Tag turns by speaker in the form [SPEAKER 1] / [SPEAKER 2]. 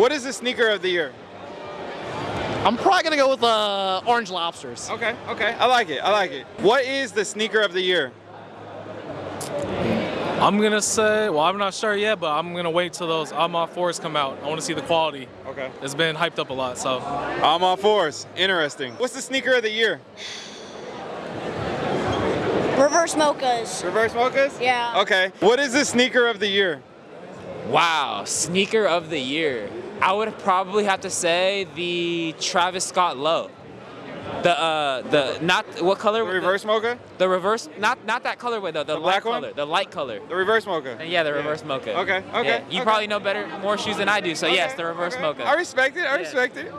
[SPEAKER 1] What is the sneaker of the year?
[SPEAKER 2] I'm probably gonna go with uh, orange lobsters.
[SPEAKER 1] Okay, okay. I like it. I like it. What is the sneaker of the year?
[SPEAKER 3] I'm gonna say, well, I'm not sure yet, but I'm gonna wait till those I'm fours come out. I want to see the quality.
[SPEAKER 1] Okay.
[SPEAKER 3] It's been hyped up a lot, so
[SPEAKER 1] I'm fours. Interesting. What's the sneaker of the year?
[SPEAKER 4] Reverse mochas.
[SPEAKER 1] Reverse mochas?
[SPEAKER 4] Yeah.
[SPEAKER 1] Okay. What is the sneaker of the year?
[SPEAKER 5] Wow, sneaker of the year. I would probably have to say the Travis Scott Low. The uh the not what color?
[SPEAKER 1] The reverse mocha?
[SPEAKER 5] The reverse not not that colorway though. The,
[SPEAKER 1] The
[SPEAKER 5] light
[SPEAKER 1] black one?
[SPEAKER 5] color. The light color.
[SPEAKER 1] The reverse mocha.
[SPEAKER 5] Yeah, the reverse mocha.
[SPEAKER 1] Okay, okay,
[SPEAKER 5] Yeah, you
[SPEAKER 1] okay.
[SPEAKER 5] probably know better more shoes than I do, so yes, the reverse
[SPEAKER 1] okay.
[SPEAKER 5] mocha.
[SPEAKER 1] I respect it. I
[SPEAKER 5] Yeah.
[SPEAKER 1] respect it.